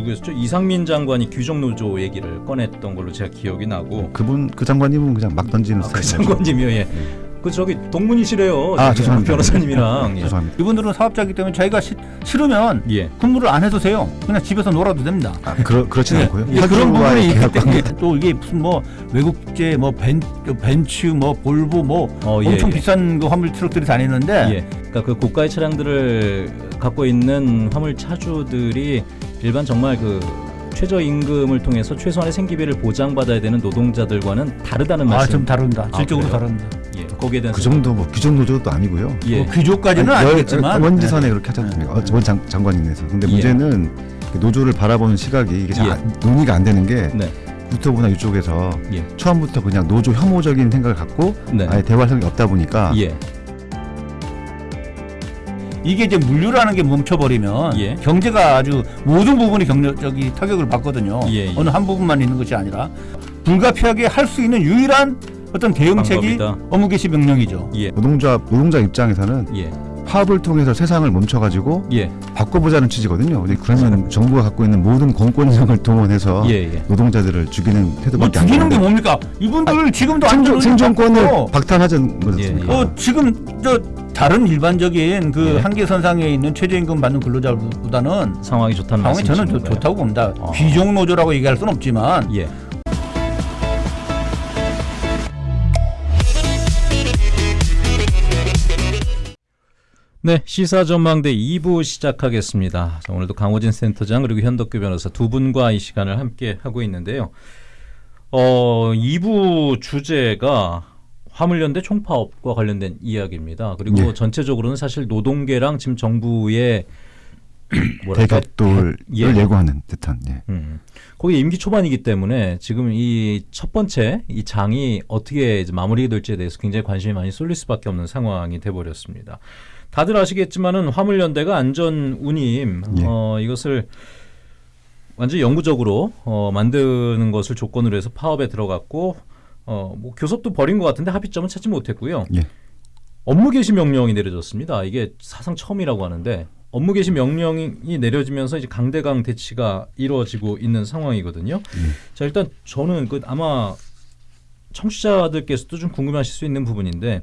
누구였죠? 이상민 장관이 규정 노조 얘기를 꺼냈던 걸로 제가 기억이 나고 그분 그 장관님은 그냥 막 던지는 아, 그 스타일이죠. 장관님이요. 예. 그 저기 동문이시래요. 아, 죄송합니다. 변호사님이랑. 예. 죄송합니다. 이분들은 사업자이기 때문에 자기가 시, 싫으면 예. 근무를 안 해도 돼요. 그냥 집에서 놀아도 됩니다. 아, 그러, 그렇진 예, 않고요. 예, 그런 부분이. 또 이게 무슨 뭐 외국제 뭐 벤, 벤츠 뭐 볼보 뭐 어, 예, 엄청 예. 비싼 그 화물 트럭들이 다니는데 예. 그러니까 그 고가의 차량들을 갖고 있는 화물 차주들이 일반 정말 그 최저 임금을 통해서 최소한의 생계비를 보장받아야 되는 노동자들과는 다르다는 아 말씀. 좀 다릅니다. 아, 질적으로 그래요? 다릅니다. 예. 거기에 대한 그 정도 뭐 규정 노조도 아니고요. 예. 뭐 귀족까지는 아니, 열- 아니겠지만 원지선에 그렇게 하지 않습니까? 어, 원 장, 장관님에서. 근데 예. 문제는 그 노조를 바라보는 시각이 이게 잘 예. 안- 논의가 안 되는 게 네. 유튜브나 이쪽에서 예. 처음부터 그냥 노조 혐오적인 생각을 갖고 네. 아예 대화성이 없다 보니까 예. 이게 이제 물류라는 게 멈춰버리면 예. 경제가 아주 모든 부분이 경제적인 타격을 받거든요. 예, 예. 어느 한 부분만 있는 것이 아니라 불가피하게 할 수 있는 유일한 어떤 대응책이 방법이다. 업무 개시 명령이죠. 예. 노동자 노동자 입장에서는 예. 파업을 통해서 세상을 멈춰가지고 예. 바꿔보자는 취지거든요. 그러면 정부가 갖고 있는 모든 공권력을 동원해서 예. 예. 노동자들을 죽이는 뭐 태도밖에 안 죽이는 게 뭡니까? 이분들 지금도 생존, 생존권을 박탈하자는 거였습니까? 예, 예. 어, 지금 저 다른 일반적인 그 예. 한계선상에 있는 최저임금 받는 근로자보다는 상황이 좋다는 상황이 저는 좋-? 좋다고 봅니다. 어. 귀족 노조라고 얘기할 수는 없지만 예. 네, 시사 전망대 2부 시작하겠습니다. 자, 오늘도 강호진 센터장 그리고 현덕규 변호사 두 분과 이 시간을 함께 하고 있는데요. 어, 2부 주제가 화물연대 총파업과 관련된 이야기입니다. 그리고 예. 전체적으로는 사실 노동계랑 지금 정부의 대격돌을 예. 예고하는 듯한 예. 음. 거기 임기 초반이기 때문에 지금 이 첫 번째 이 장이 어떻게 이제 마무리될지에 대해서 굉장히 관심이 많이 쏠릴 수밖에 없는 상황이 돼 버렸습니다. 다들 아시겠지만은 화물연대가 안전 운임 예. 어, 이것을 완전히 영구적으로 어, 만드는 것을 조건으로 해서 파업에 들어갔고 어, 뭐 교섭도 벌인 것 같은데 합의점은 찾지 못했고요. 예. 업무 개시 명령이 내려졌습니다. 이게 사상 처음이라고 하는데 업무 개시 명령이 내려지면서 이제 강대강 대치가 이루어지고 있는 상황이거든요. 자 일단 저는 그 아마 청취자들께서도 좀 궁금하실 수 있는 부분인데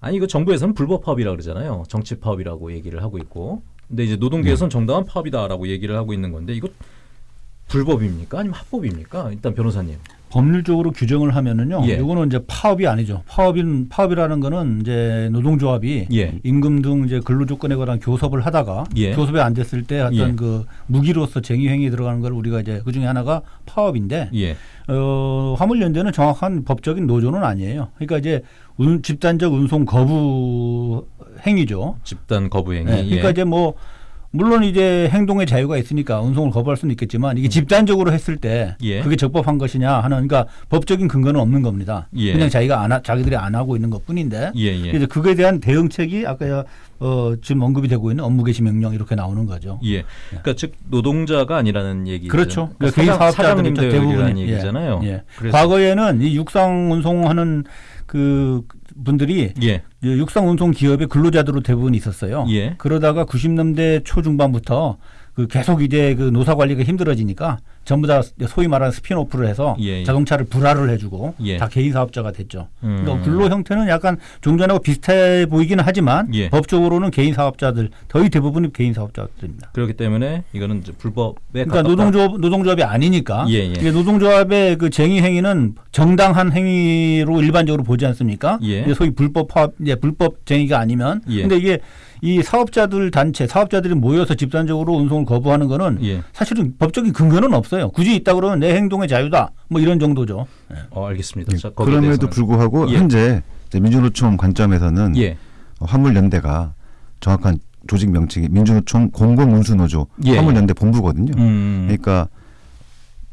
아니 이거 정부에서는 불법 파업이라 그러잖아요. 정치 파업이라고 얘기를 하고 있고 근데 이제 노동계에서는 정당한 파업이다라고 얘기를 하고 있는 건데 이거 불법입니까 아니면 합법입니까? 일단 변호사님. 법률적으로 규정을 하면은요. 예. 이거는 이제 파업이 아니죠. 파업인 파업이라는 거는 이제 노동조합이 예. 임금 등 이제 근로 조건에 관한 교섭을 하다가 예. 교섭에 안 됐을 때 어떤 예. 그 무기로서 쟁의 행위에 들어가는 걸 우리가 이제 그 중에 하나가 파업인데 예. 어, 화물연대는 정확한 법적인 노조는 아니에요. 그러니까 이제 운, 집단적 운송 거부 행위죠. 집단 거부 행위. 네, 그러니까 예. 이제 뭐 물론 이제 행동의 자유가 있으니까 운송을 거부할 수는 있겠지만 이게 집단적으로 했을 때 음. 예. 그게 적법한 것이냐 하는 그러니까 법적인 근거는 없는 겁니다. 예. 그냥 자기가 안 하, 자기들이 안 하고 있는 것뿐인데 예, 예. 이제 그거에 대한 대응책이 아까 어, 지금 언급이 되고 있는 업무 개시 명령 이렇게 나오는 거죠. 예. 그러니까 즉 노동자가 아니라는 얘기죠. 그렇죠. 그러니까 개인 사장, 사업자들이 사장님들이라는 대부분이 얘기잖아요. 예. 예. 그래서 과거에는 이 육상 운송하는 그 분들이 예. 육상 운송 기업의 근로자들로 대부분 있었어요. 예. 그러다가 90년대 초중반부터 그 계속 이제 그 노사 관리가 힘들어지니까 전부 다 소위 말하는 spin-off를 해서 예, 예. 자동차를 불하를 해주고 예. 다 개인 사업자가 됐죠. 음. 그러니까 근로 형태는 약간 종전하고 비슷해 보이기는 하지만 예. 법적으로는 개인 사업자들 거의 대부분이 개인 사업자들입니다. 그렇기 때문에 이거는 이제 불법에 그러니까. 노동조합 노동조합이 아니니까 예, 예. 이게 노동조합의 그 쟁의 행위는 정당한 행위로 일반적으로 보지 않습니까? 소위 불법 파업, 불법 쟁의가 아니면 예. 근데 이게 이 사업자들 단체 사업자들이 모여서 집단적으로 운송을 거부하는 거는 예. 사실은 법적인 근거는 없어요. 굳이 있다 그러면 내 행동의 자유다 뭐 이런 정도죠. 어, 알겠습니다. 예. 자, 그럼에도. 불구하고 예. 현재 이제 민주노총 관점에서는 예. 화물연대가 정확한 조직 명칭이 민주노총 공공운수노조 예. 화물연대 본부거든요. 음. 그러니까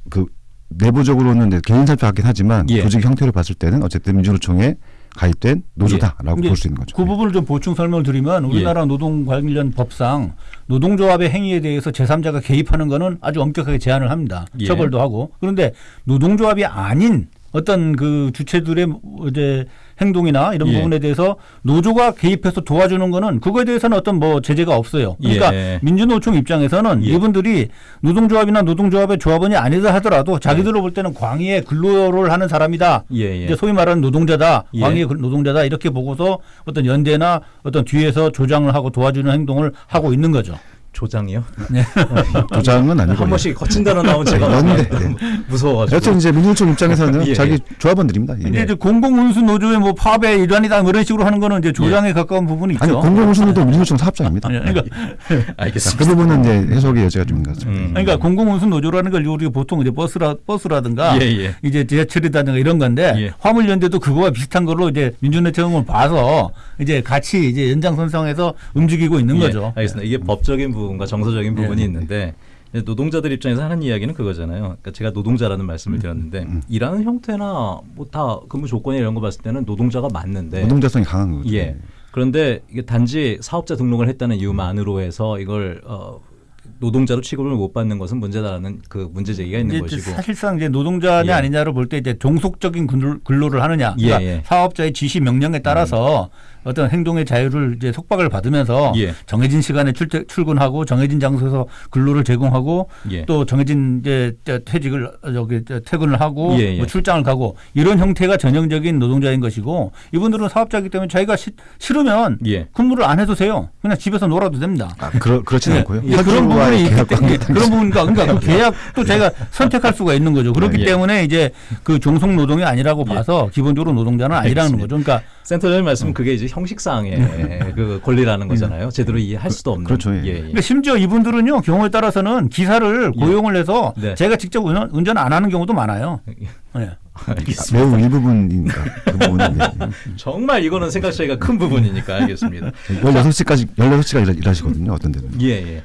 그 내부적으로는 개인 사표 같긴 하지만 예. 조직 형태로 봤을 때는 어쨌든 민주노총에 가입된 노조다라고 예. 볼수 있는 거죠. 그 부분을 좀 보충 설명을 드리면 우리나라 노동 관련 법상 노동조합의 행위에 대해서 제3자가 개입하는 거는 아주 엄격하게 제한을 합니다. 예. 처벌도 하고. 그런데 노동조합이 아닌 어떤 그 주체들의 이제 행동이나 이런 예. 부분에 대해서 노조가 개입해서 도와주는 거는 그거에 대해서는 어떤 뭐 제재가 없어요. 그러니까 예. 민주노총 입장에서는 예. 이분들이 노동조합이나 노동조합의 조합원이 아니다 하더라도 자기들로 볼 때는 광의의 근로를 하는 사람이다. 예, 예. 이제 소위 말하는 노동자다, 예. 광의의 근- 노동자다 이렇게 보고서 어떤 연대나 어떤 뒤에서 조장을 하고 도와주는 행동을 하고 있는 거죠. 조장이요? 조장은 아니고 한 번씩 거친 단어 나오면 제가 연대. 무서워가지고. 여튼 이제 민주노총 입장에서는 예, 자기 예. 조합원들입니다. 예. 근데 이제 공공운수 노조의 뭐 파업의 일환이다 뭐 이런 식으로 하는 거는 이제 조장에 가까운 부분이 있죠. 아니 공공운수도 민주노총 사업장입니다. 아니, 그러니까 자, 알겠습니다. 그 부분은 이제 해석의 여지가 좀 있는 것 같습니다. 음. 그러니까 공공운수 노조라는 걸 우리가 보통 이제 버스라 버스라든가 예, 예. 이제 지하철이라든가 이런 건데 예. 화물연대도 그거와 비슷한 걸로 이제 민주노총을 봐서 이제 같이 이제 연장선상에서 움직이고 있는 예, 거죠. 알겠습니다. 이게 법적인 부분 과 정서적인 부분이 예. 있는데 이제 노동자들 입장에서 하는 이야기는 그거잖아요. 그러니까 제가 노동자라는 말씀을 드렸는데 음. 일하는 형태나 뭐 다 근무 조건이 이런 거 봤을 때는 노동자가 맞는데 노동자성이 강한 거죠. 예. 그런데 이게 단지 사업자 등록을 했다는 이유만으로 해서 이걸 어, 노동자로 취급을 못 받는 것은 문제다라는 그 문제 제기가 있는 이제 것이고. 사실상 이제 노동자냐 예. 아니냐를 볼 때 이제 종속적인 근로- 근로를 하느냐, 그러니까 예, 예. 사업자의 지시 명령에 따라서 어떤 행동의 자유를 이제 속박을 받으면서 예. 정해진 시간에 출, 출근하고 정해진 장소에서 근로를 제공하고 예. 또 정해진 이제 저 퇴직을 저 퇴근을 하고 예, 예. 뭐 출장을 가고 이런 형태가 전형적인 노동자인 것이고 이분들은 사업자이기 때문에 자기가 시- 싫으면 예. 근무를 안 해도 돼요. 그냥 집에서 놀아도 됩니다. 아, 그러, 그렇진 예, 않고요. 예, 그런 부분이 있기 때문에 그런 부분과 그러니까 그 계약도 제가 선택할 수가 있는 거죠. 그렇기 예. 때문에 이제 그 종속 노동이 아니라고 봐서 기본적으로 노동자는 아니라는. 거죠. 그러니까 센터장님 말씀은 그게 이제 형식상의 그 권리라는 거잖아요. 제대로 이해할 수도 없는. 그렇죠, 예. 예, 예. 그러니까 심지어 이분들은요 경우에 따라서는 기사를 예. 고용을 해서 네. 제가 직접 운전, 운전 안 하는 경우도 많아요. 예. 알겠습니다. 매우 일부분이니까 그 네. 정말 이거는 생각 차이가 큰 부분이니까 알겠습니다. 16시까지 16시간 일하, 일하시거든요. 어떤 데는. 예, 예.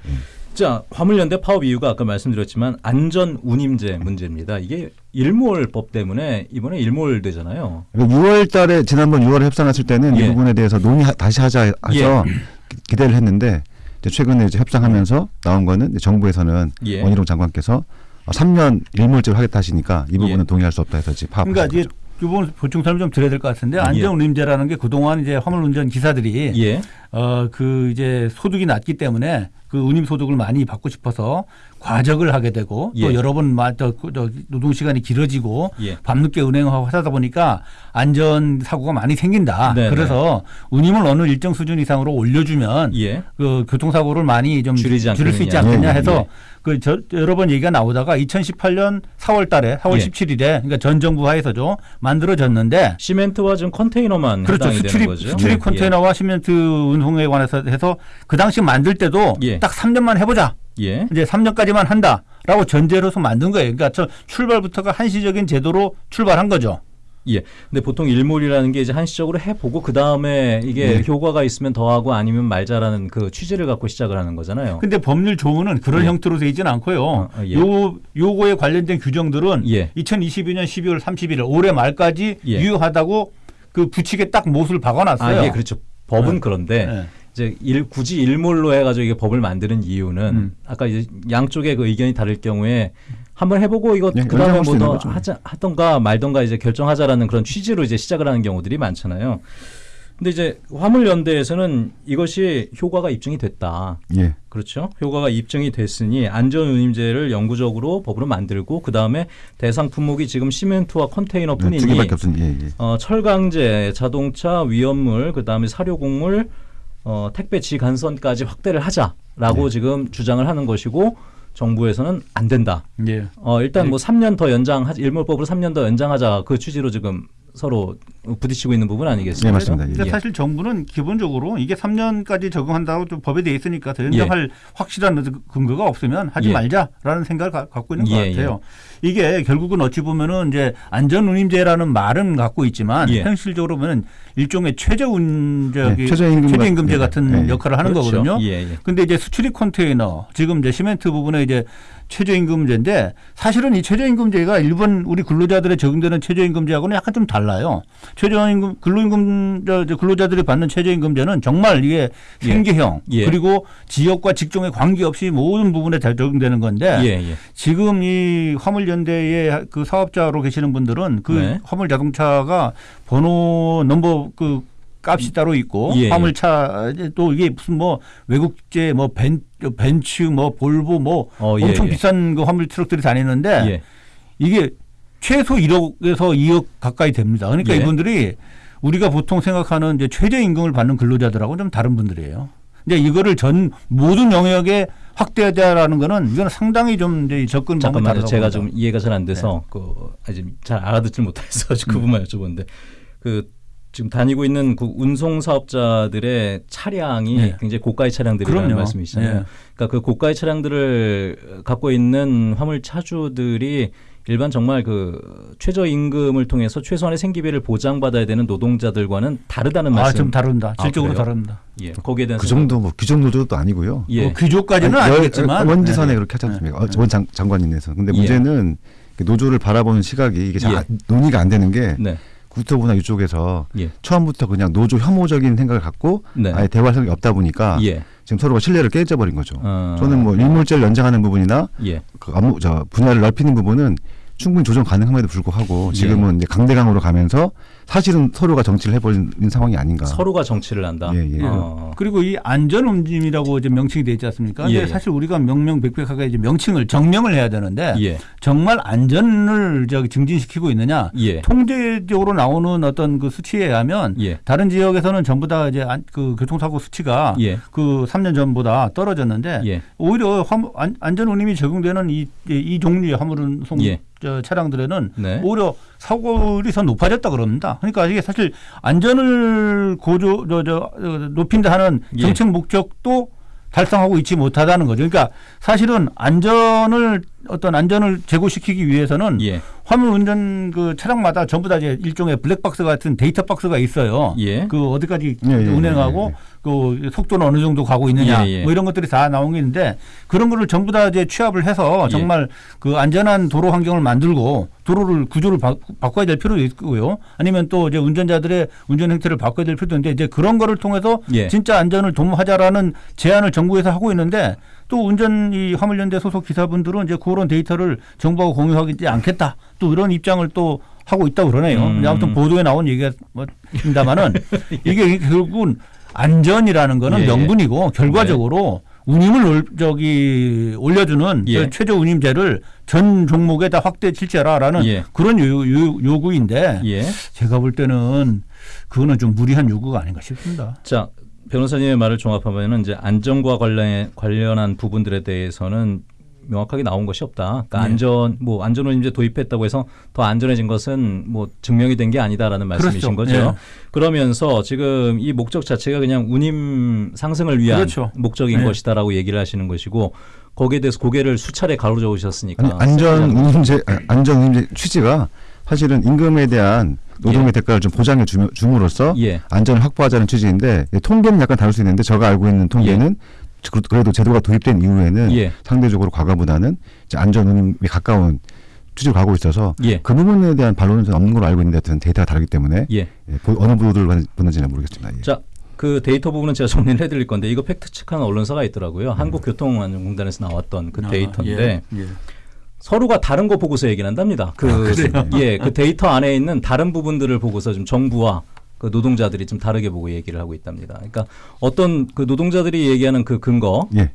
자, 화물연대 파업 이유가 아까 말씀드렸지만 안전 운임제 문제입니다. 이게 일몰법 때문에 이번에 일몰되잖아요. 6월 달에 지난번 6월에 협상했을 때는 예. 이 부분에 대해서 논의 다시 하자 해서 기- 기대를 했는데 이제 최근에 이제 협상하면서 나온 거는 이제 정부에서는 예. 원희룡 장관께서 3년 일몰제로 하겠다 하시니까 이 부분은 예. 동의할 수 없다 해서 지금 파업. 그러니까 이제 이번 보충 설명 좀 드려야 될 것 같은데 안전 운임제라는 게 그동안 이제 화물 운전 기사들이 예. 어그 이제 소득이 낮기 때문에 그 운임 소득을 많이 받고 싶어서 과적을 하게 되고 또 예. 여러 번 그- 저 노동 시간이 길어지고 예. 밤늦게 운행하고 하다 보니까 안전 사고가 많이 생긴다. 네네. 그래서 운임을 어느 일정 수준 이상으로 올려주면 예. 그 교통사고를 많이 좀 줄이지 줄일 수 있지 않겠느냐. 않겠냐 예, 예, 해서 예. 그 저, 여러 번 얘기가 나오다가 2018년 4월 달에 4월 예. 17일에 그러니까 전 정부 하에서죠 만들어졌는데 시멘트와 지금 컨테이너만 그렇죠. 수출입. 수출입 예. 컨테이너와 시멘트 운송에 관해서 해서 그 당시 만들 때도 예. 딱 3년만 해보자. 예. 이제 3년까지만 한다라고 전제로서 만든 거예요. 그러니까 저 출발부터가 한시적인 제도로 출발한 거죠. 예. 근데 보통 일몰이라는 게 이제 한시적으로 해보고 그 다음에 이게 네. 효과가 있으면 더하고 아니면 말자라는 그 취지를 갖고 시작을 하는 거잖아요. 근데 법률 조문은 그런 예. 형태로 되어 있지는 않고요. 어, 어, 예. 요 요거에 관련된 규정들은 예. 2022년 12월 31일 올해 말까지 예. 유효하다고 그 부칙에 딱 못을 박아놨어요. 아, 예, 그렇죠. 법은 네. 그런데 네. 이제 일, 굳이 일몰로 해가지고 이게 법을 만드는 이유는 음. 아까 이제 양쪽의 그 의견이 다를 경우에 한번 해보고 이거 네, 그 다음에 연장할 수뭐 있는 더 거죠. 하자 하던가 말던가 이제 결정하자라는 그런 취지로 이제 시작을 하는 경우들이 많잖아요. 근데 이제 화물연대에서는 이것이 효과가 입증이 됐다. 예. 그렇죠. 효과가 입증이 됐으니 안전운임제를 영구적으로 법으로 만들고 그 다음에 대상 품목이 지금 시멘트와 네, 컨테이너뿐이니 없으니 예, 예. 어, 철강제, 자동차, 위험물, 그 다음에 사료곡물, 어, 택배 지간선까지 확대를 하자라고 네. 지금 주장을 하는 것이고 정부에서는 안 된다. 예. 어, 일단 뭐 3년 더 연장, 일몰법으로 3년 더 연장하자 그 취지로 지금 서로 부딪히고 있는 부분 아니겠습니까? 네, 맞습니다. 그러니까 예. 사실 정부는 기본적으로 이게 3년까지 적용한다고 좀 법에 돼 있으니까 더 연장할 확실한 근거가 없으면 하지 예. 말자라는 생각을 가- 갖고 있는 것 예, 같아요. 이게 결국은 어찌 보면은 이제 안전운임제라는 말은 갖고 있지만 예. 현실적으로 보면 일종의 최저운 저기 예, 최저임금 최저임금 제 같- 같은 예, 예. 역할을 하는 그렇죠. 거거든요. 예, 예. 근데 이제 수출입 컨테이너 지금 이제 시멘트 부분에 이제 최저임금제인데 사실은 이 최저임금제가 일본 우리 근로자들에 적용되는 최저임금제하고는 약간 좀 달라요. 최저임금 근로임금 근로자들이 받는 최저임금제는 정말 이게 예. 생계형 예. 그리고 지역과 직종에 관계없이 모든 부분에 다 적용되는 건데 예, 예. 지금 이 화물연대의 그 사업자로 계시는 분들은 그 네. 화물 자동차가 번호 넘버 그 값이 따로 있고 예, 예. 화물차 또 이게 무슨 뭐 외국제 뭐 벤, 벤츠 뭐 볼보 뭐 어, 예, 엄청 예. 비싼 그 화물 트럭들이 다니는데 예. 이게 최소 1억에서 2억 가까이 됩니다. 그러니까 예. 이분들이 우리가 보통 생각하는 이제 최저 임금을 받는 근로자들하고 좀 다른 분들이에요. 근데 이거를 전 모든 영역에 확대하자라는 거는 이거는 상당히 좀 이제 접근 방법이. 다르다고 제가. 좀 이해가 잘안 네. 돼서 그 아직 잘 알아듣질 못해서 그 음. 부분만 여쭤보는데 그 지금 다니고 있는 그 운송 사업자들의 차량이 네. 굉장히 고가의 차량들이라는 그럼요. 말씀이시잖아요. 네. 그러니까 그 고가의 차량들을 갖고 있는 화물 차주들이 일반 정말 그 최저 임금을 통해서 최소한의 생계비를 보장받아야 되는 노동자들과는 다르다는 아, 말씀. 좀 다릅니다. 아, 질적으로 그래요? 다릅니다. 예. 거기에 대한 그 정도 뭐 규정 노조도 아니고요. 예. 뭐 규조까지는 아니, 열- 아니겠지만 원지선에 네. 그렇게 하지 않습니까? 어, 네. 원 장, 장관님에서. 근데 예. 문제는 그 노조를 바라보는 시각이 이게 잘 예. 안- 논의가 안 되는 게 네. 국토부나 이쪽에서 예. 처음부터 그냥 노조 혐오적인 생각을 갖고 네. 아예 대화 생각이 없다 보니까 예. 지금 서로가 신뢰를 깨져버린 거죠. 어. 저는 뭐 일몰제를 연장하는 부분이나 예. 그 업무 저 분야를 넓히는 부분은 충분히 조정 가능함에도 불구하고 지금은 이제 강대강으로 가면서 사실은 서로가 정치를 해버린 상황이 아닌가. 서로가 정치를 한다. 예, 예. 어. 그리고 이 안전운임이라고 이제 명칭이 돼 있지 않습니까? 근데 예, 예. 사실 우리가 명명백백하게 이제 명칭을 정명을 해야 되는데 예. 정말 안전을 저기 증진시키고 있느냐? 예. 통계적으로 나오는 어떤 그 수치에 의하면 예. 다른 지역에서는 전부 다 이제 안- 그 교통사고 수치가 예. 그 3년 전보다 떨어졌는데 예. 오히려 화물- 안- 안전 운임이 적용되는 이, 이 종류의 화물운송 예. 저 차량들에는 네. 오히려 사고율이 더 높아졌다 그럽니다. 그러니까 이게 사실 안전을 고조 저, 저, 어, 높인다 하는 예. 정책 목적도 달성하고 있지 못하다는 거죠. 그러니까 사실은 안전을 어떤 안전을 제고시키기 위해서는 예. 화물 운전 그 차량마다 전부 다 이제 일종의 블랙박스 같은 데이터 박스가 있어요. 예. 그 어디까지 예, 예, 운행하고 예, 예. 그 속도는 어느 정도 가고 있느냐 예, 예. 뭐 이런 것들이 다 나온 게 있는데 그런 거를 전부 다 이제 취합을 해서 예. 정말 그 안전한 도로 환경을 만들고 도로를 구조를 바, 바꿔야 될 필요도 있고요. 아니면 또 이제 운전자들의 운전 행태를 바꿔야 될 필요도 있는데 이제 그런 거를 통해서 예. 진짜 안전을 도모하자라는 제안을 정부에서 하고 있는데 또 운전 이 화물연대 소속 기사분들은 이제 그런 데이터를 정부하고 공유하지 않겠다. 또 이런 입장을 또 하고 있다고 그러네요. 음. 아무튼 보도에 나온 얘기가 뭐입니다만은 이게 결국은 안전이라는 거는 예, 예. 명분이고 결과적으로 운임을 올, 저기 올려주는 예. 그 최저 운임제를 전 종목에 다 확대 실시하라라는 예. 그런 요, 요, 요구인데 예. 제가 볼 때는 그거는 좀 무리한 요구가 아닌가 싶습니다. 자 변호사님의 말을 종합하면은 이제 안전과 관련 관련한 부분들에 대해서는 명확하게 나온 것이 없다. 그러니까 네. 안전 뭐 안전운임제 도입했다고 해서 더 안전해진 것은 뭐 증명이 된 게 아니다라는 말씀이신 그렇죠. 거죠. 네. 그러면서 지금 이 목적 자체가 그냥 운임 상승을 위한 그렇죠. 목적인 네. 것이다라고 얘기를 하시는 것이고 거기에 대해서 고개를 수차례 가로저으셨으니까 아니, 안전 운임제 아, 안전 운임제 취지가 사실은 임금에 대한 노동의 예. 대가를 좀 보장해 줌으로써 예. 안전을 확보하자는 취지인데 예, 통계는 약간 다를 수 있는데 제가 알고 있는 통계는 그- 그래도 제도가 도입된 이후에는 예. 상대적으로 과거보다는 이제 안전 운임에 가까운 취지로 가고 있어서 예. 그 부분에 대한 반론은 없는 걸로 알고 있는데 하여튼 데이터가 다르기 때문에 예. 예, 보- 어느 보도를 보는지는 모르겠습니다. 예. 자, 그 데이터 부분은 제가 정리를 해드릴 건데 이거 fact check하는 언론사가 있더라고요. 음. 한국교통안전공단에서 나왔던 그 아, 데이터인데 예, 예. 서로가 다른 거 보고서 얘기를 한답니다. 그 그래요? 예, 그 데이터 안에 있는 다른 부분들을 보고서 좀 정부와 그 노동자들이 좀 다르게 보고 얘기를 하고 있답니다. 그러니까 어떤 그 노동자들이 얘기하는 그 근거로 예.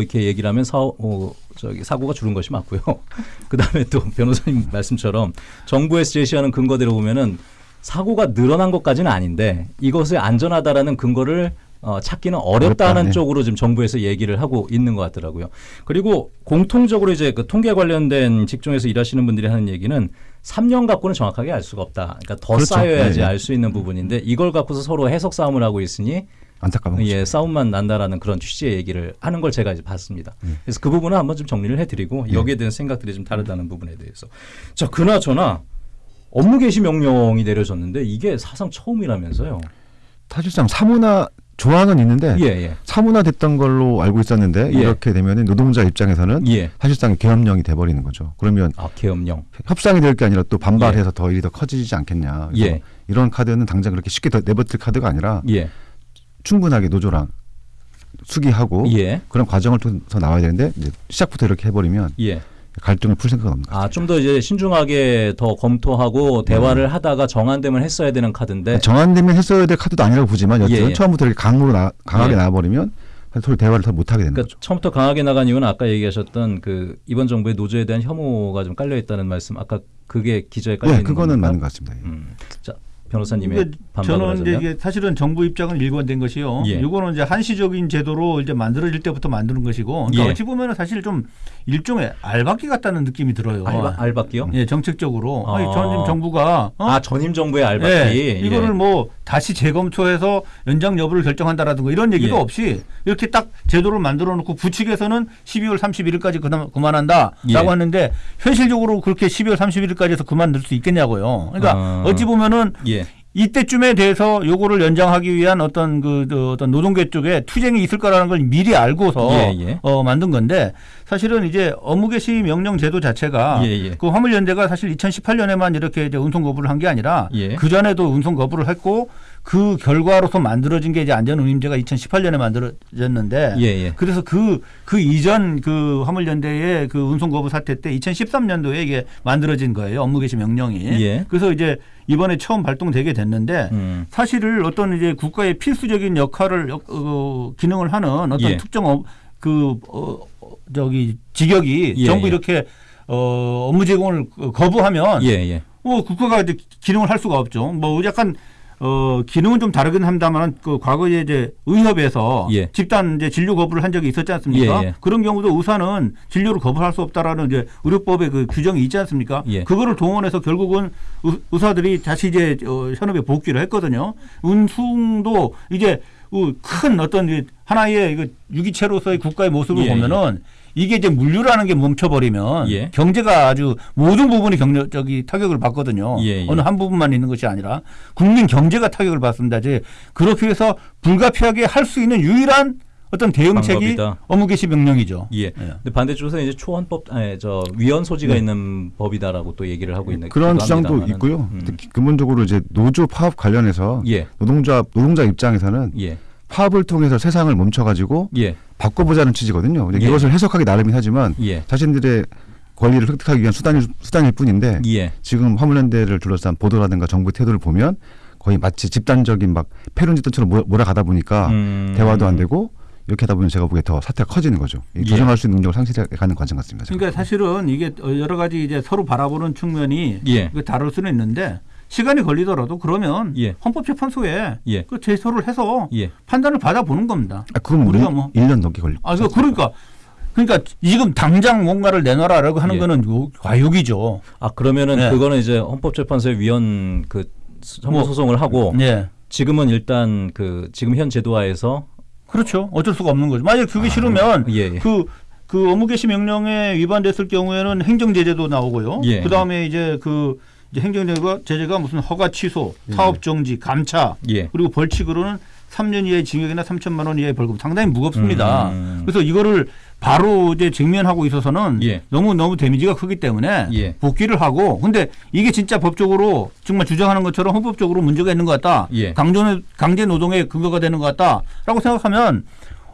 이렇게 얘기를 하면 사, 어, 저기 사고가 줄은 것이 맞고요. 그 다음에 또 변호사님 말씀처럼 정부에서 제시하는 근거대로 보면은 사고가 늘어난 것까지는 아닌데 이것을 안전하다라는 근거를 어, 찾기는 어렵다는 어렵다, 네. 쪽으로 지금 정부에서 얘기를 하고 있는 것 같더라고요. 그리고 공통적으로 이제 그 통계 관련된 직종에서 일하시는 분들이 하는 얘기는 3년 갖고는 정확하게 알 수가 없다. 그러니까 더 그렇죠. 쌓여야지 네, 네. 알수 있는 부분인데 이걸 갖고서 서로 해석 싸움을 하고 있으니 안타까운 거죠. 예, 싸움만 난다라는 그런 취지의 얘기를 하는 걸 제가 이제 봤습니다. 음. 그래서 그 부분은 한번 좀 정리를 해드리고 여기에 대한 생각들이 좀 다르다는 부분에 대해서 자 그나저나 업무 개시 명령이 내려졌는데 이게 사상 처음이라면서요. 사실상 사무나 조항은 있는데 예, 예. 사문화됐던 걸로 알고 있었는데 예. 이렇게 되면 노동자 입장에서는 예. 사실상 계엄령이 돼버리는 거죠. 그러면 아, 계엄령. 협상이 될 게 아니라 또 반발해서 더 일이 더 커지지 않겠냐. 예. 이런 카드는 당장 그렇게 쉽게 더 내버릴 카드가 아니라 예. 충분하게 노조랑 숙의하고 예. 그런 과정을 통해서 나와야 되는데 이제 시작부터 이렇게 해버리면 예. 갈등을 풀 생각은 없는 거죠. 아, 좀 더 이제 신중하게 더 검토하고 대화를 하다가 정안되면 했어야 되는 카드인데 정안되면 했어야 될 카드도 아니라고 보지만 여튼 네. 예, 예. 처음부터 이렇게 강으로 나, 강하게 예. 나와버리면 서로 대화를 더 못하게 되는 그러니까 거죠. 처음부터 강하게 나간 이유는 아까 얘기하셨던 그 이번 정부의 노조에 대한 혐오가 좀 깔려 있다는 말씀 아까 그게 기저에 깔려 네, 있는 그거는 겁니까? 맞는 것 같습니다. 예. 음. 자, 변호사님의 그러니까 반박을 저는 이제 하자면 이게 사실은 정부 입장은 일관된 것이요. 예. 이거는 이제 한시적인 제도로 이제 만들어질 때부터 만드는 것이고, 그러니까 예. 어찌 보면은 사실 좀 일종의 알박기 같다는 느낌이 들어요. 알바, 알바끼요? 예, 정책적으로. 아. 아니, 전임 정부가 어? 아 전임 정부의 알바끼 예, 이거를 예. 뭐 다시 재검토해서 연장 여부를 결정한다라든가 이런 얘기도 예. 없이 이렇게 딱 제도를 만들어 놓고 부측에서는 12월 31일까지 그만, 그만한다라고 예. 하는데 현실적으로 그렇게 12월 31일까지 해서 그만둘 수 있겠냐고요. 그러니까 아. 어찌 보면은 예. 이때쯤에 대해서 요거를 연장하기 위한 어떤 그, 그 어떤 노동계 쪽에 투쟁이 있을 거라는 걸 미리 알고서 예, 예. 어 만든 건데 사실은 이제 업무 개시 명령 제도 자체가 예, 예. 그 화물연대가 사실 2018년에만 이렇게 이제 운송 거부를 한 게 아니라 예. 그 전에도 운송 거부를 했고 그 결과로서 만들어진 게 이제 안전운임제가 2018년에 만들어졌는데 예, 예. 그래서 그, 그 이전 그 화물연대의 그 운송 거부 사태 때 2013년도에 이게 만들어진 거예요. 업무 개시 명령이. 예. 그래서 이제 이번에 처음 발동되게 됐는데 음. 사실은 어떤 이제 국가의 필수적인 역할을 역- 어, 기능을 하는 어떤 예. 특정 업, 그 어, 어, 저기 직역이 예, 정부 예. 이렇게 어, 업무 제공을 거부하면 예, 예. 뭐 국가가 이제 기능을 할 수가 없죠. 뭐 약간 어 기능은 좀 다르긴 합니다만 그 과거에 이제 의협에서 예. 집단 이제 진료 거부를 한 적이 있었지 않습니까? 예, 예. 그런 경우도 의사는 진료를 거부할 수 없다라는 이제 의료법의 그 규정이 있지 않습니까? 예. 그거를 동원해서 결국은 의- 의사들이 다시 이제 어, 현업에 복귀를 했거든요. 운송도 이제 어, 큰 어떤 이 하나의 그 유기체로서의 국가의 모습을 예, 보면은 이게 이제 물류라는 게 멈춰버리면 예. 경제가 아주 모든 부분이 경력 저기 타격을 받거든요. 예, 예. 어느 한 부분만 있는 것이 아니라 국민 경제가 타격을 받습니다. 이제 그렇게 해서 불가피하게 할 수 있는 유일한 어떤 대응책이 방법이다. 업무 개시 명령이죠. 예. 근데 반대쪽에서 이제 초헌법, 아니, 저 위헌 소지가 네. 있는 법이다라고 또 얘기를 하고 있는 그런 주장도 합니다만은. 있고요. 음. 근본적으로 이제 노조 파업 관련해서 예. 노동자 노동자 입장에서는 예. 파업을 통해서 세상을 멈춰가지고 예. 바꿔보자는 취지거든요. 예. 이것을 해석하기 나름이긴 하지만 예. 자신들의 권리를 획득하기 위한 수단일, 수단일 뿐인데 예. 지금 화물연대를 둘러싼 보도라든가 정부 태도를 보면 거의 마치 집단적인 막 패륜집단처럼 몰아- 몰아가다 보니까 음. 대화도 안 되고 이렇게 하다 보면 제가 보기에 더 사태가 커지는 거죠. 이 예. 조정할 수 있는 능력을 상실해가는 과정 같습니다. 제가. 그러니까 사실은 이게 여러 가지 이제 서로 바라보는 측면이 예. 그 다룰 수는 있는데 시간이 걸리더라도 그러면 예. 헌법재판소에 예. 그 제소를 해서 예. 판단을 받아보는 겁니다. 아, 그건 우리가 뭐- 1년 넘게 걸릴 아, 그 그러니까 그러니까 지금 당장 뭔가를 내놔라라고 하는 예. 거는 요- 과욕이죠. 아 그러면은 네. 그거는 이제 헌법재판소에 위헌 그 선고 뭐, 소송을 하고 네. 지금은 일단 그 지금 현 제도화에서 그렇죠. 어쩔 수가 없는 거죠. 만약 그게 싫으면 예, 예. 그, 그 업무 개시 명령에 위반됐을 경우에는 행정 제재도 나오고요. 예. 그 다음에 이제 그 행정 제재가, 제재가 무슨 허가 취소, 사업 정지, 감차, 예. 그리고 벌칙으로는 3년 이하의 징역이나 3천만 원 이하의 벌금 상당히 무겁습니다. 음. 그래서 이거를 바로 이제 직면하고 있어서는 예. 너무 너무 데미지가 크기 때문에 예. 복귀를 하고 근데 이게 진짜 법적으로 정말 주장하는 것처럼 헌법적으로 문제가 있는 것 같다. 예. 강제 강제 노동의 근거가 되는 것 같다라고 생각하면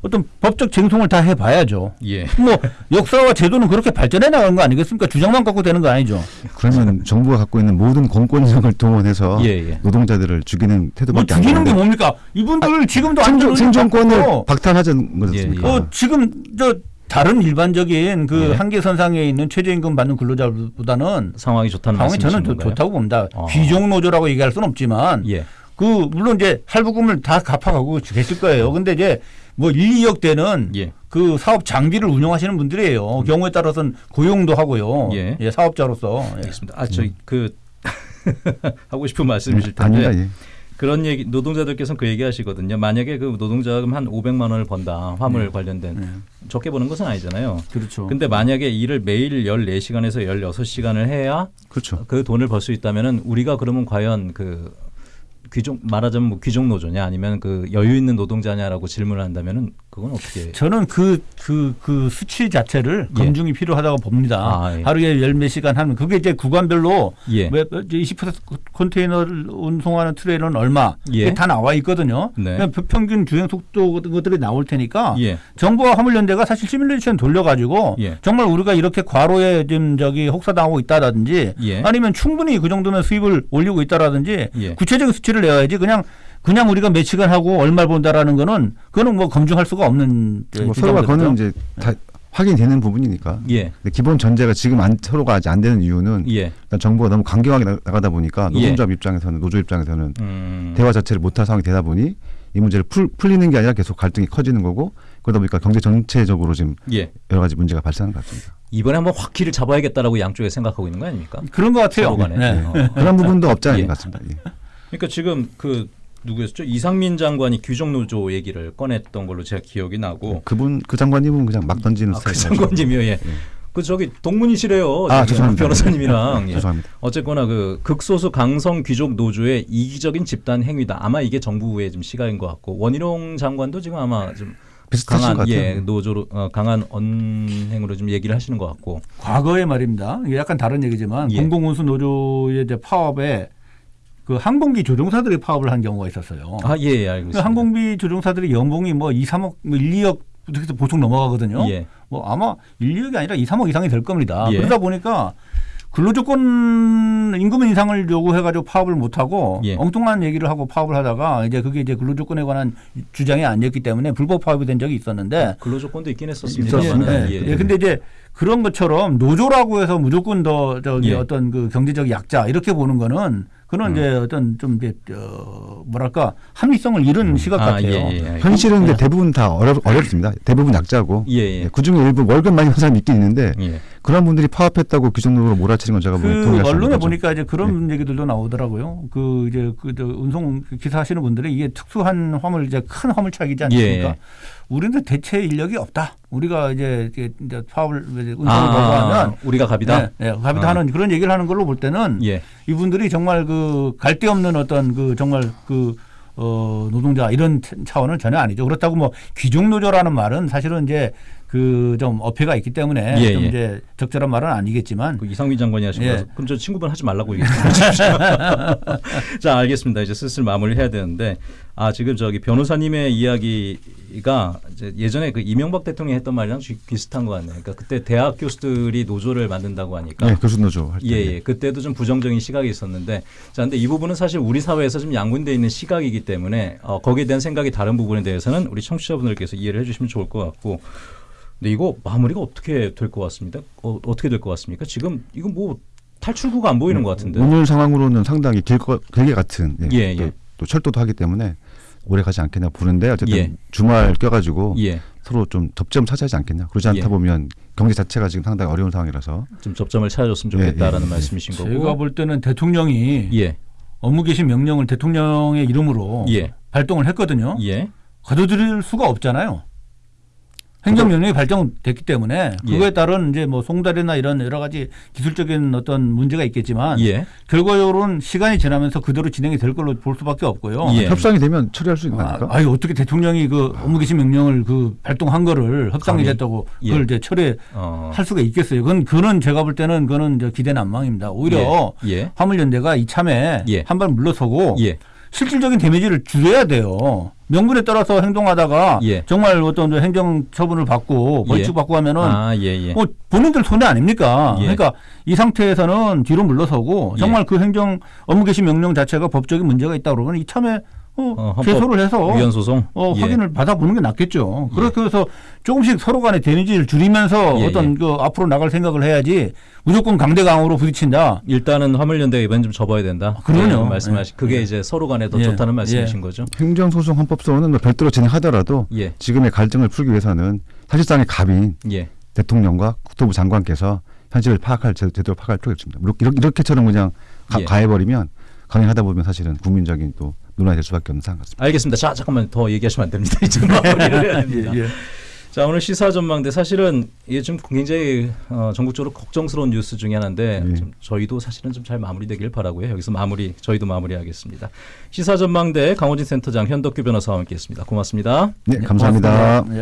어떤 법적 쟁송을 다 해봐야죠. 예. 뭐 역사와 제도는 그렇게 발전해 나간 거 아니겠습니까? 주장만 갖고 되는 거 아니죠. 그러면 정부가 갖고 있는 모든 공권력을 동원해서 예, 예. 노동자들을 죽이는 뭐 태도밖에 안 죽이는 게 뭡니까? 이분들 지금도 생존, 생존권을 박탈하자는 거지 예? 예. 어, 지금 저 다른 일반적인 그 예. 한계선상에 있는 최저임금 받는 근로자보다는 상황이 좋다는 상황이 저는 건가요? 좋다고 봅니다. 아. 귀족 노조라고 얘기할 수는 없지만 예. 그 물론 이제 할부금을 다 갚아가고 계실 거예요. 근데 이제 뭐 1, 2억 대는 예. 그 사업 장비를 운영하시는 분들이에요. 경우에 따라서는 고용도 하고요. 예. 사업자로서. 예. 알겠습니다. 아, 저희 그 하고 싶은 말씀이실 텐데 아니다. 예. 그런 얘기 노동자들께서는 그 얘기 하시거든요. 만약에 그 노동자금 한 500만 원을 번다. 화물 관련된 네. 적게 버는 것은 아니잖아요. 그렇죠. 근데 만약에 일을 매일 14시간에서 16시간을 해야 그렇죠. 그 돈을 벌 수 있다면은 우리가 그러면 과연 그 귀족 말하자면 뭐 귀족 노조냐 아니면 그 여유 있는 노동자냐라고 질문을 한다면은 그건 어떻게 저는 그, 그, 그 수치 자체를 예. 검증이 필요하다고 봅니다. 아, 예. 하루에 열 몇 시간 하는 그게 이제 구간별로 예. 왜, 20% 컨테이너를 운송하는 트레일러는 얼마 예. 이게 다 나와 있거든요. 네. 그냥 평균 주행 속도 것들이 나올 테니까 예. 정부와 화물연대가 사실 시뮬레이션 돌려가지고 예. 정말 우리가 이렇게 과로에 지금 저기 혹사당하고 있다라든지 예. 아니면 충분히 그 정도면 수입을 올리고 있다라든지 예. 구체적인 수치를 내야지 그냥 그냥 우리가 몇 시간 하고 얼마를 본다라는 거는 그거는 뭐 검증할 수가 없는 저뭐 서로가 그거는. 이제 다 확인되는 부분이니까. 예. 근데 기본 전제가 지금 안, 서로가 아직 안 되는 이유는 예. 일단 정부가 너무 강경하게 나- 나가다 보니까 예. 노동조합 입장에서는 노조 입장에서는 음. 대화 자체를 못할 상황이 되다 보니 이 문제를 풀, 풀리는 게 아니라 계속 갈등이 커지는 거고 그러다 보니까 경제 전체적으로 지금 예. 여러 가지 문제가 발생하는 것 같습니다. 이번에 한번 확 길을 잡아야겠다라고 양쪽에 생각하고 있는 거 아닙니까? 그런 것 같아요. 네. 어. 그런 부분도 없지 않은 예. 것 같습니다. 예. 그러니까 지금 그 누구였죠? 이상민 장관이 규정 노조 얘기를 꺼냈던 걸로 제가 기억이 나고 그분 그 장관님은 그냥 막 던지는 아, 그 스타일이죠. 장관님이요. 예. 그 저기 동문이시래요. 아, 지금 죄송합니다. 변호사님이랑. 예. 죄송합니다. 어쨌거나 그 극소수 강성 귀족 노조의 이기적인 집단 행위다. 아마 이게 정부의 좀 시각인 것 같고 원희룡 장관도 지금 아마 좀 비슷하신 강한 것 같아요. 예 노조로 어, 강한 언행으로 좀 얘기를 하시는 것 같고 과거에 말입니다. 이게 약간 다른 얘기지만 예. 공공운수 노조의 파업에 그 항공기 조종사들이 파업을 한 경우가 있었어요. 아 예 예, 알고 그. 항공기 조종사들이 연봉이 뭐 2, 3억, 뭐 1, 2억 그래서 보통 넘어가거든요. 예. 뭐 아마 1, 2억이 아니라 2, 3억 이상이 될 겁니다. 예. 그러다 보니까 근로조건 임금 인상을 요구해가지고 파업을 못하고 예. 엉뚱한 얘기를 하고 파업을 하다가 이제 그게 이제 근로조건에 관한 주장이 아니었기 때문에 불법 파업이 된 적이 있었는데 근로조건도 있긴 했었습니다. 있었습니다. 예, 예. 예, 근데 이제 그런 것처럼 노조라고 해서 무조건 더 저기 예. 어떤 그 경제적 약자 이렇게 보는 거는 그런 음. 이제 어떤 좀 이제 어 뭐랄까 합리성을 잃은 시각 아, 같아요. 예, 예, 알겠습니다. 현실은 근데 대부분 다 어렵, 어렵습니다. 대부분 약자고 예, 예. 그 중에 일부 월급 많이 받는 사람이 있긴 있는데 예. 그런 분들이 파업했다고 규정적으로 몰아치는 건 제가 그 언론에 거죠. 보니까 이제 그런 네. 얘기들도 나오더라고요. 그 이제 그저 운송 기사 하시는 분들이 이게 특수한 화물 이제 큰 화물차이지 않습니까? 예. 우리는 대체 인력이 없다. 우리가 이제 이제 파업을 이제 운송을 아, 거부하면 우리가 갑이다. 네, 네, 갑이다 아. 하는 그런 얘기를 하는 걸로 볼 때는 예. 이분들이 정말 그 갈데 없는 어떤 그 정말 그 어, 노동자 이런 차원은 전혀 아니죠. 그렇다고 뭐 귀족 노조라는 말은 사실은 이제 그 좀 어폐가 있기 때문에 예, 좀 예. 이제 적절한 말은 아니겠지만 그 이상민 장관이 하신 예. 거라서 그럼 저 친구분 하지 말라고 얘기했습니다. 자 알겠습니다. 이제 슬슬 마무리해야 되는데 아 지금 저기 변호사님의 이야기가 이제 예전에 그 이명박 대통령이 했던 말이랑 비- 비슷한 것 같네요. 그러니까 그때 대학 교수들이 노조를 만든다고 하니까 네, 교수 노조 할 때. 예, 예. 그때도 좀 부정적인 시각이 있었는데 자 근데 이 부분은 사실 우리 사회에서 좀 양분되어 있는 시각이기 때문에 어, 거기에 대한 생각이 다른 부분에 대해서는 우리 청취자분들께서 이해를 해주시면 좋을 것 같고 근데 이거 마무리가 어떻게 될 것 같습니다. 어, 어떻게 될 것 같습니까? 지금 이거 뭐 탈출구가 안 보이는 것 같은데. 오늘 상황으로는 상당히 길, 거, 길게 같은 예, 예, 또, 예. 또 철도도 하기 때문에 오래 가지 않겠냐 보는데 어쨌든 예. 주말 껴가지고 예, 서로 좀 접점 찾아야지 않겠냐. 그러지 않다 예. 보면 경제 자체가 지금 상당히 어려운 상황이라서 좀 접점을 찾아줬으면 예, 좋겠다라는 예, 예. 말씀이신 거고. 제가 볼 때는 대통령이 예, 업무 개시 명령을 대통령의 이름으로 예, 발동을 했거든요. 예, 가둬들일 수가 없잖아요. 행정명령이 발정됐기 때문에 예. 그거에 따른 이제 뭐 송달이나 이런 여러 가지 기술적인 어떤 문제가 있겠지만 예, 결과적으로는 시간이 지나면서 그대로 진행이 될 걸로 볼 수밖에 없고요. 예. 협상이 되면 처리할 수 있는 아, 거니까. 아유 어떻게 대통령이 그 업무 개시 명령을 그 발동한 거를 협상이. 됐다고 예. 그걸 이제 철회할 어, 수가 있겠어요. 그건 그는 제가 볼 때는 그거는 이제 기대 난망입니다. 오히려 예, 예, 화물연대가 이참에 예. 한발 물러서고 예, 실질적인 데미지를 줄여야 돼요. 명분에 따라서 행동하다가 예. 정말 어떤 저 행정 처분을 받고 벌칙 예. 받고 하면은 아, 예, 예. 뭐 본인들 손해 아닙니까? 예. 그러니까 이 상태에서는 뒤로 물러서고 예. 정말 그 행정 업무 개시 명령 자체가 법적인 문제가 있다 그러면 이참에 어, 어, 제소를 해서 위헌 소송. 어, 예. 확인을 받아보는 게 낫겠죠. 그렇게 해서 조금씩 서로 간의 데미지를 줄이면서 예, 어떤 그 앞으로 나갈 생각을 해야지 무조건 강대 강으로 부딪힌다. 일단은 화물연대가 이번 좀 접어야 된다. 아, 그럼요. 예, 말씀하신 그게 예. 이제 서로 간에 더 예. 좋다는 말씀이신 예. 거죠. 행정소송 헌법소원은 뭐 별도로 진행하더라도 예, 지금의 갈등을 풀기 위해서는 사실상의 갑인 예, 대통령과 국토부 장관께서 현실을 파악할 제- 제대로 파악할 필요가 있습니다. 이렇게, 이렇게처럼 그냥 가, 예. 가해버리면 강행하다 보면 사실은 국민적인 또 논란이 될 수밖에 없는 상황 같습니다. 알겠습니다. 자, 잠깐만 더 얘기하시면 안 됩니다. 이제 마무리를 해야 됩니다. 예, 예. 자 오늘 시사 전망대 사실은 이게 좀 굉장히 어, 전국적으로 걱정스러운 뉴스 중에 하나인데 예. 좀 저희도 사실은 좀 잘 마무리되길 바라고요. 여기서 마무리 저희도 마무리하겠습니다. 시사 전망대 강호진 센터장 현덕규 변호사와 함께했습니다. 고맙습니다. 네, 감사합니다. 고맙습니다. 예.